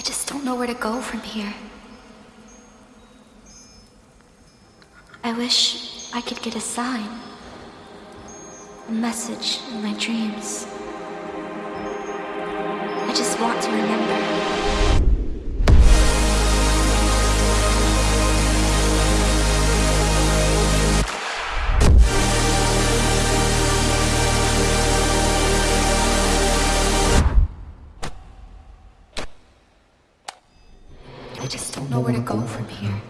I just don't know where to go from here. I wish I could get a sign. A message in my dreams. I just want to remember. I just don't know where to go from here.